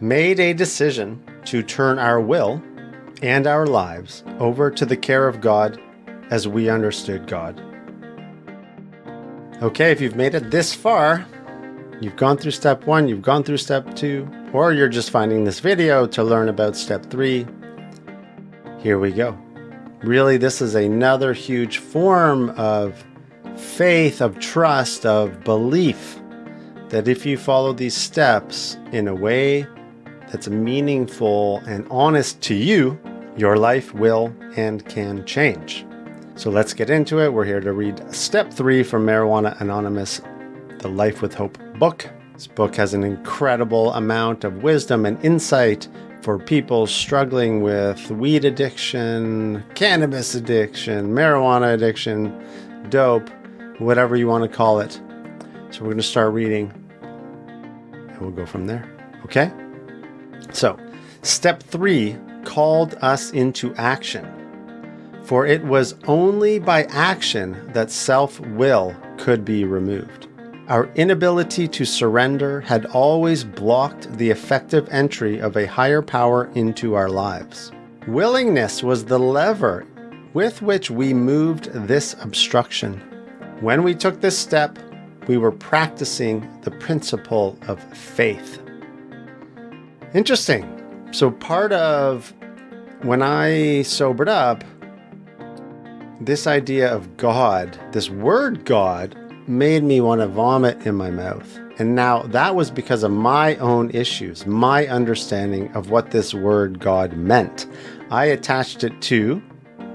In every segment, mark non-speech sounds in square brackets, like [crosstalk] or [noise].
made a decision to turn our will and our lives over to the care of God as we understood God. Okay, if you've made it this far, you've gone through step one, you've gone through step two, or you're just finding this video to learn about step three, here we go. Really, this is another huge form of faith, of trust, of belief that if you follow these steps in a way that's meaningful and honest to you, your life will and can change. So let's get into it. We're here to read step three from Marijuana Anonymous, the Life with Hope book. This book has an incredible amount of wisdom and insight for people struggling with weed addiction, cannabis addiction, marijuana addiction, dope, whatever you want to call it. So we're going to start reading and we'll go from there. Okay? So, step three called us into action. For it was only by action that self will could be removed. Our inability to surrender had always blocked the effective entry of a higher power into our lives. Willingness was the lever with which we moved this obstruction. When we took this step, we were practicing the principle of faith. Interesting. So, part of when I sobered up, this idea of God, this word God, made me want to vomit in my mouth. And now that was because of my own issues, my understanding of what this word God meant. I attached it to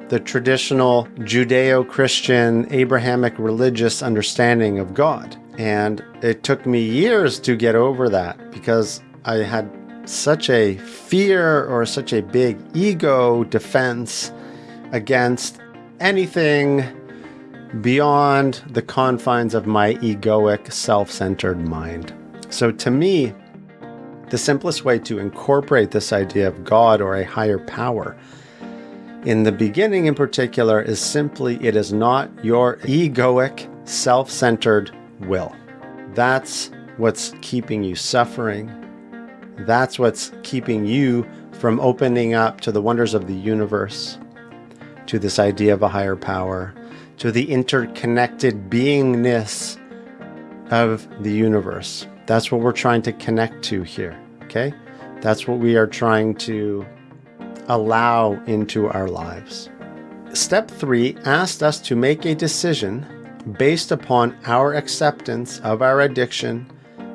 the traditional Judeo Christian Abrahamic religious understanding of God. And it took me years to get over that because I had such a fear or such a big ego defense against anything beyond the confines of my egoic, self centered mind. So, to me, the simplest way to incorporate this idea of God or a higher power in the beginning, in particular, is simply it is not your egoic, self centered will. That's what's keeping you suffering. That's what's keeping you from opening up to the wonders of the universe, to this idea of a higher power, to the interconnected beingness of the universe. That's what we're trying to connect to here, okay? That's what we are trying to allow into our lives. Step three asked us to make a decision based upon our acceptance of our addiction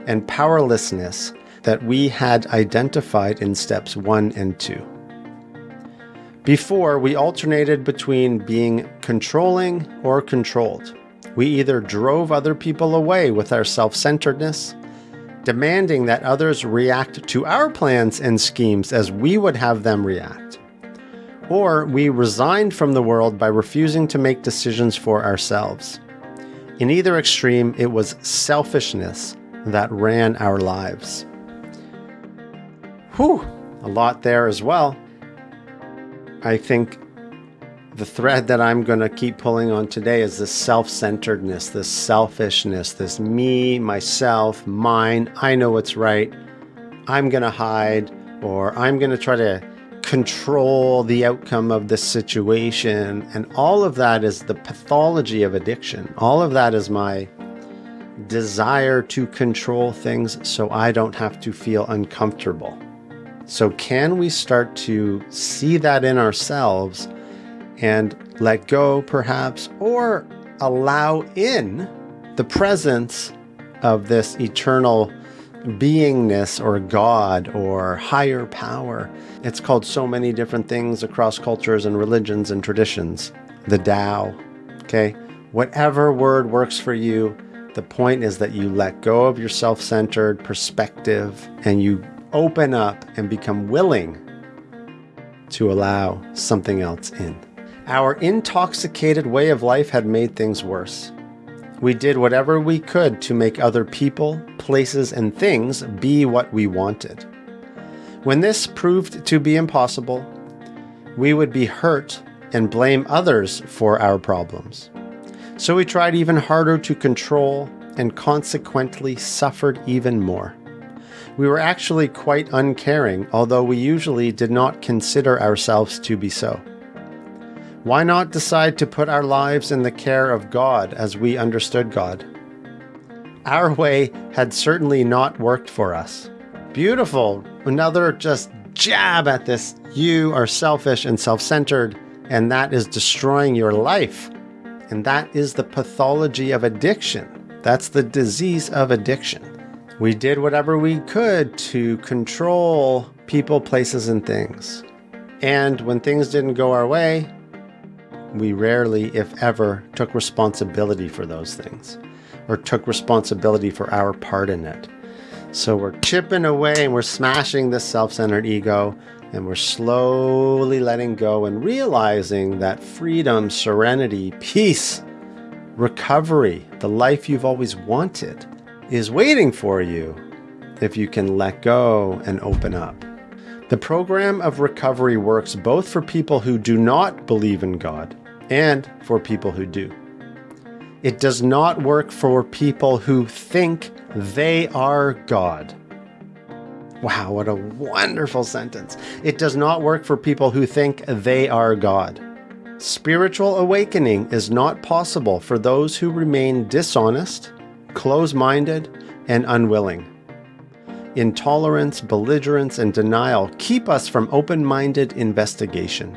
and powerlessness that we had identified in steps one and two. Before, we alternated between being controlling or controlled. We either drove other people away with our self centeredness, demanding that others react to our plans and schemes as we would have them react, or we resigned from the world by refusing to make decisions for ourselves. In either extreme, it was selfishness that ran our lives. Whew, a lot there as well. I think the thread that I'm going to keep pulling on today is this self centeredness, this selfishness, this me, myself, mine. I know what's right. I'm going to hide, or I'm going to try to control the outcome of this situation. And all of that is the pathology of addiction. All of that is my desire to control things so I don't have to feel uncomfortable. So, can we start to see that in ourselves and let go, perhaps, or allow in the presence of this eternal beingness or God or higher power? It's called so many different things across cultures and religions and traditions. The Tao, okay? Whatever word works for you, the point is that you let go of your self centered perspective and you open up and become willing to allow something else in. Our intoxicated way of life had made things worse. We did whatever we could to make other people, places, and things be what we wanted. When this proved to be impossible, we would be hurt and blame others for our problems. So we tried even harder to control and consequently suffered even more. We were actually quite uncaring, although we usually did not consider ourselves to be so. Why not decide to put our lives in the care of God as we understood God? Our way had certainly not worked for us. Beautiful. Another just jab at this. You are selfish and self centered, and that is destroying your life. And that is the pathology of addiction. That's the disease of addiction. We did whatever we could to control people, places, and things. And when things didn't go our way, we rarely, if ever, took responsibility for those things or took responsibility for our part in it. So we're chipping away and we're smashing this self centered ego and we're slowly letting go and realizing that freedom, serenity, peace, recovery, the life you've always wanted, is waiting for you if you can let go and open up. The program of recovery works both for people who do not believe in God and for people who do. It does not work for people who think they are God. Wow, what a wonderful sentence. It does not work for people who think they are God. Spiritual awakening is not possible for those who remain dishonest, close minded, and unwilling. Intolerance, belligerence, and denial keep us from open minded investigation.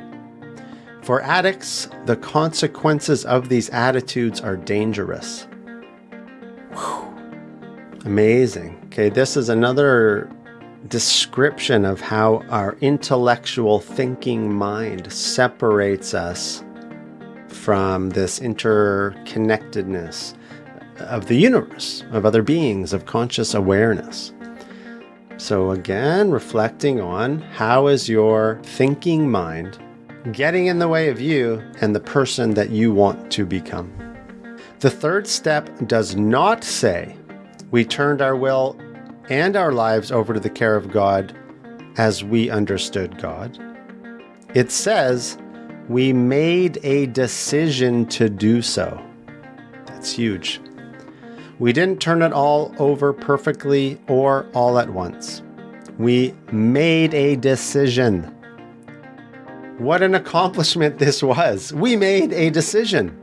For addicts, the consequences of these attitudes are dangerous. Whew. Amazing. Okay, this is another description of how our intellectual thinking mind separates us from this interconnectedness of the universe, of other beings, of conscious awareness. So again, reflecting on how is your thinking mind getting in the way of you and the person that you want to become. The third step does not say we turned our will and our lives over to the care of God as we understood God. It says we made a decision to do so. That's huge. We didn't turn it all over perfectly or all at once. We made a decision. What an accomplishment this was. We made a decision.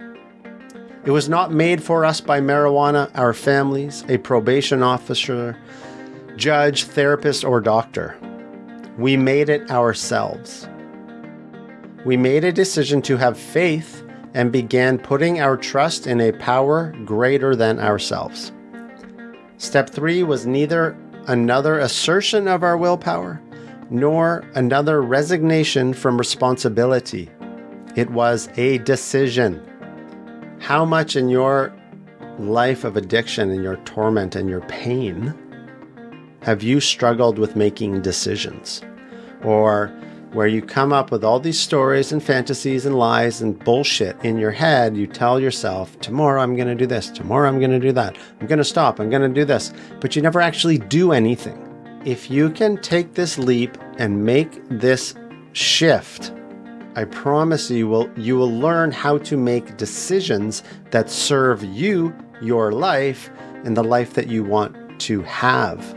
It was not made for us by marijuana, our families, a probation officer, judge, therapist, or doctor. We made it ourselves. We made a decision to have faith and began putting our trust in a power greater than ourselves. Step three was neither another assertion of our willpower nor another resignation from responsibility. It was a decision. How much in your life of addiction and your torment and your pain have you struggled with making decisions? Or where you come up with all these stories and fantasies and lies and bullshit in your head, you tell yourself, tomorrow I'm going to do this, tomorrow I'm going to do that, I'm going to stop, I'm going to do this, but you never actually do anything if you can take this leap and make this shift, I promise you will you will learn how to make decisions that serve you, your life, and the life that you want to have.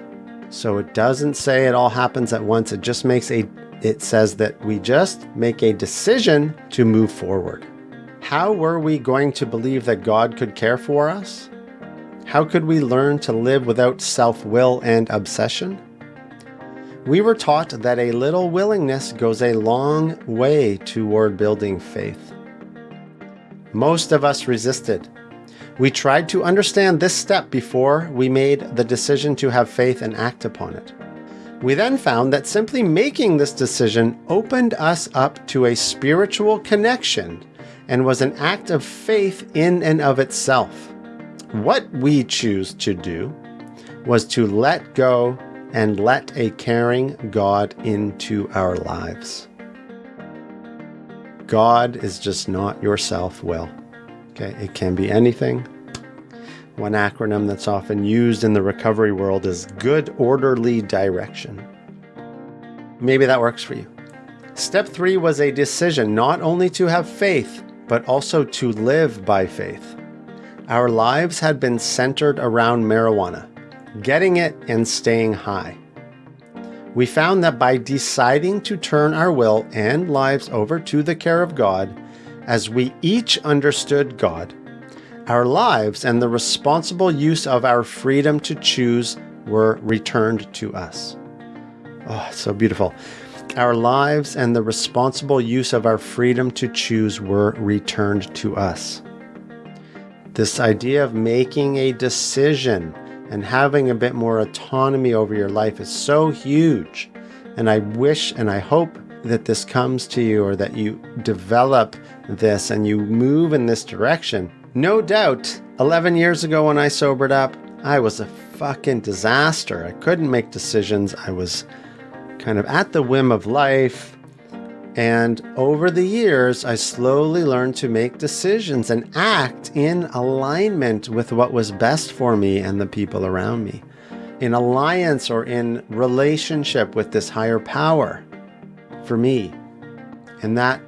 So it doesn't say it all happens at once. It just makes a it says that we just make a decision to move forward. How were we going to believe that God could care for us? How could we learn to live without self-will and obsession? We were taught that a little willingness goes a long way toward building faith. Most of us resisted. We tried to understand this step before we made the decision to have faith and act upon it. We then found that simply making this decision opened us up to a spiritual connection and was an act of faith in and of itself. What we choose to do was to let go and let a caring God into our lives. God is just not your self will. Okay, it can be anything. One acronym that's often used in the recovery world is good orderly direction. Maybe that works for you. Step three was a decision not only to have faith, but also to live by faith. Our lives had been centered around marijuana getting it and staying high. we found that by deciding to turn our will and lives over to the care of God, as we each understood God, our lives and the responsible use of our freedom to choose were returned to us. Oh, so beautiful. Our lives and the responsible use of our freedom to choose were returned to us. This idea of making a decision and having a bit more autonomy over your life is so huge. And I wish and I hope that this comes to you or that you develop this and you move in this direction. No doubt, 11 years ago when I sobered up, I was a fucking disaster. I couldn't make decisions. I was kind of at the whim of life. And over the years, I slowly learned to make decisions and act in alignment with what was best for me and the people around me, in alliance or in relationship with this higher power for me. And that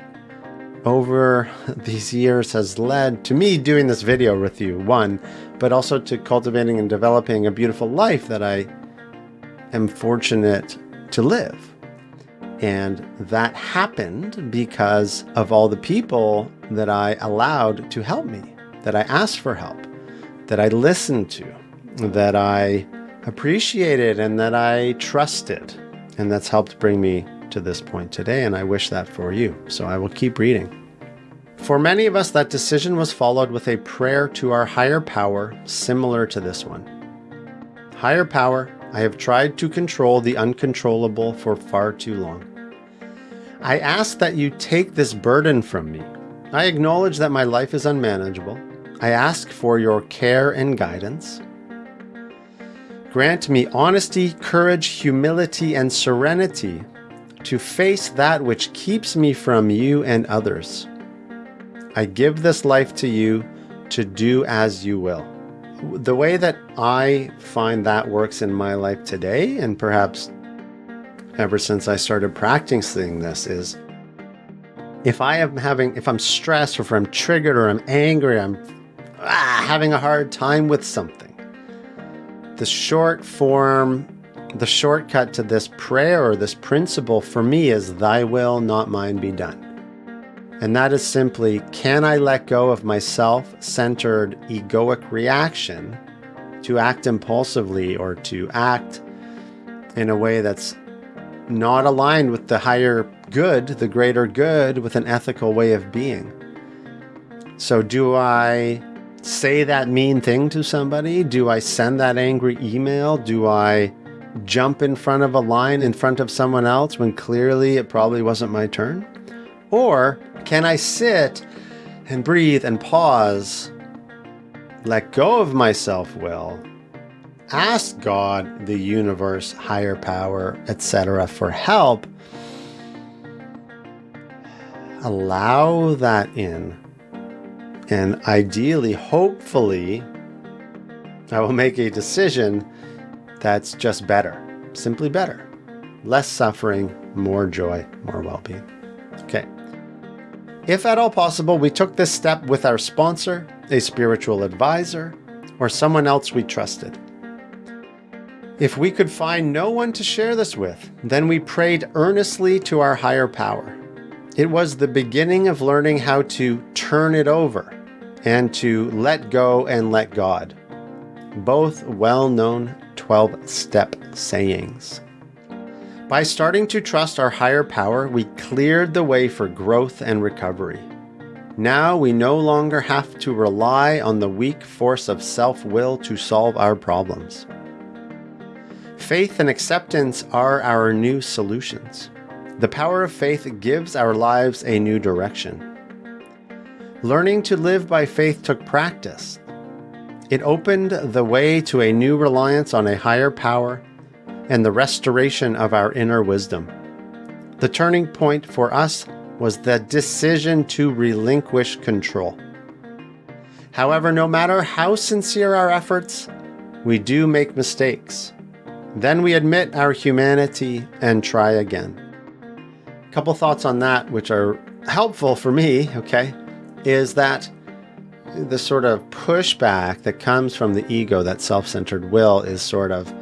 over these years has led to me doing this video with you, one, but also to cultivating and developing a beautiful life that I am fortunate to live. And that happened because of all the people that I allowed to help me, that I asked for help, that I listened to, that I appreciated, and that I trusted. And that's helped bring me to this point today, and I wish that for you. So I will keep reading. For many of us, that decision was followed with a prayer to our higher power, similar to this one. Higher power, I have tried to control the uncontrollable for far too long. I ask that you take this burden from me. I acknowledge that my life is unmanageable. I ask for your care and guidance. Grant me honesty, courage, humility, and serenity to face that which keeps me from you and others. I give this life to you to do as you will. The way that I find that works in my life today, and perhaps ever since I started practicing this, is if I am having, if I'm stressed or if I'm triggered or I'm angry, I'm ah, having a hard time with something, the short form the shortcut to this prayer or this principle for me is thy will, not mine be done. And that is simply, can I let go of my self-centered egoic reaction to act impulsively or to act in a way that's not aligned with the higher good, the greater good, with an ethical way of being. So do I say that mean thing to somebody? Do I send that angry email? Do I jump in front of a line in front of someone else when clearly it probably wasn't my turn? Or can I sit and breathe and pause, let go of my self will, ask God, the universe, higher power, etc., for help, allow that in, and ideally, hopefully, I will make a decision that's just better, simply better. Less suffering, more joy, more well being. Okay. If at all possible, we took this step with our sponsor, a spiritual advisor, or someone else we trusted. If we could find no one to share this with, then we prayed earnestly to our higher power. It was the beginning of learning how to turn it over and to let go and let God. Both well known 12 step sayings. By starting to trust our higher power, we cleared the way for growth and recovery. Now we no longer have to rely on the weak force of self-will to solve our problems. Faith and acceptance are our new solutions. The power of faith gives our lives a new direction. Learning to live by faith took practice, it opened the way to a new reliance on a higher power and the restoration of our inner wisdom. The turning point for us was the decision to relinquish control. However, no matter how sincere our efforts, we do make mistakes. Then we admit our humanity and try again. A couple thoughts on that, which are helpful for me, okay, is that the sort of pushback that comes from the ego, that self-centered will, is sort of,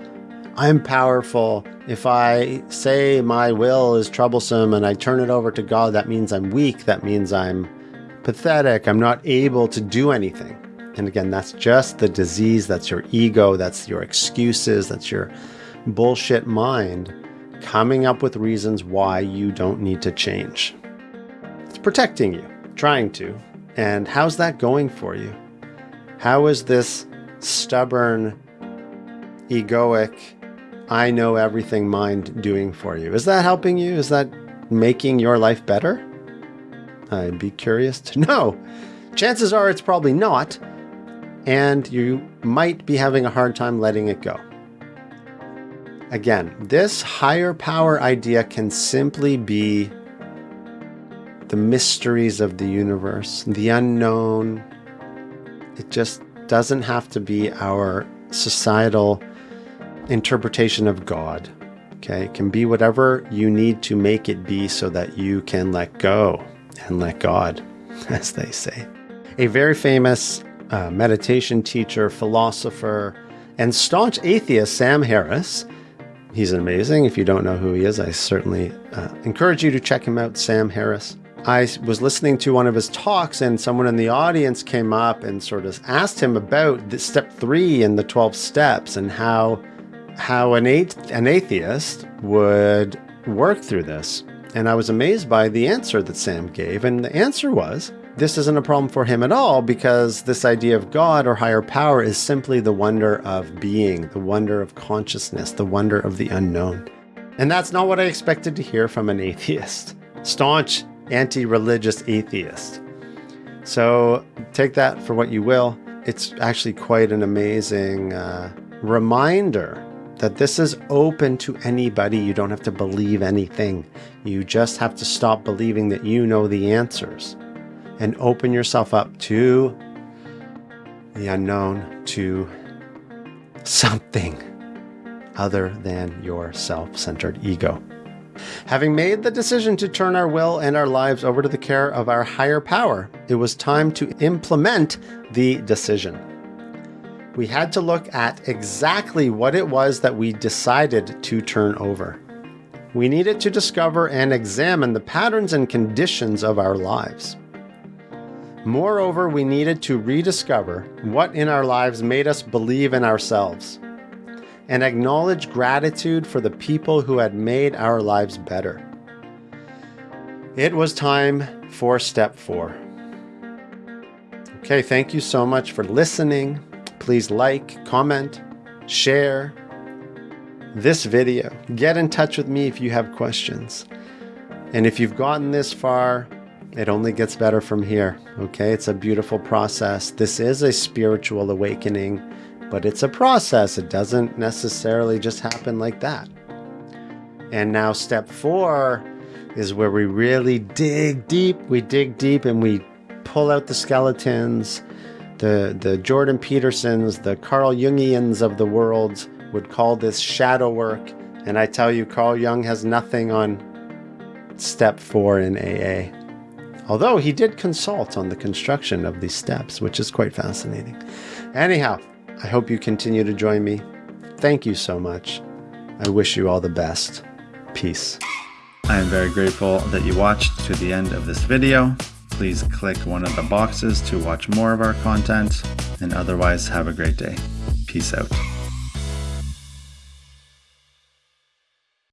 I'm powerful. If I say my will is troublesome and I turn it over to God, that means I'm weak. That means I'm pathetic. I'm not able to do anything. And again, that's just the disease. That's your ego. That's your excuses. That's your bullshit mind coming up with reasons why you don't need to change. It's protecting you, trying to. And how's that going for you? How is this stubborn, egoic, I know everything mind doing for you? Is that helping you? Is that making your life better? I'd be curious to [laughs] know. Chances are it's probably not, and you might be having a hard time letting it go. Again, this higher power idea can simply be the mysteries of the universe, the unknown. It just doesn't have to be our societal interpretation of God. Okay, it can be whatever you need to make it be so that you can let go and let God, [laughs] as they say. A very famous uh, meditation teacher, philosopher, and staunch atheist, Sam Harris. He's amazing. If you don't know who he is, I certainly uh, encourage you to check him out, Sam Harris. I was listening to one of his talks, and someone in the audience came up and sort of asked him about the step three in the 12 steps and how how an, an atheist would work through this. And I was amazed by the answer that Sam gave. And the answer was this isn't a problem for him at all because this idea of God or higher power is simply the wonder of being, the wonder of consciousness, the wonder of the unknown. And that's not what I expected to hear from an atheist, staunch anti religious atheist. So take that for what you will. It's actually quite an amazing uh, reminder that this is open to anybody. You don't have to believe anything. You just have to stop believing that you know the answers and open yourself up to the unknown, to something other than your self centered ego. Having made the decision to turn our will and our lives over to the care of our higher power, it was time to implement the decision we had to look at exactly what it was that we decided to turn over. We needed to discover and examine the patterns and conditions of our lives. Moreover, we needed to rediscover what in our lives made us believe in ourselves and acknowledge gratitude for the people who had made our lives better. It was time for step four. Okay, thank you so much for listening. Please like, comment, share this video. Get in touch with me if you have questions. And if you've gotten this far, it only gets better from here. Okay, it's a beautiful process. This is a spiritual awakening, but it's a process. It doesn't necessarily just happen like that. And now, step four is where we really dig deep. We dig deep and we pull out the skeletons the, the Jordan Petersons, the Carl Jungians of the world would call this shadow work. And I tell you, Carl Jung has nothing on step four in AA. Although he did consult on the construction of these steps, which is quite fascinating. Anyhow, I hope you continue to join me. Thank you so much. I wish you all the best. Peace. I am very grateful that you watched to the end of this video please click one of the boxes to watch more of our content, and otherwise have a great day. Peace out.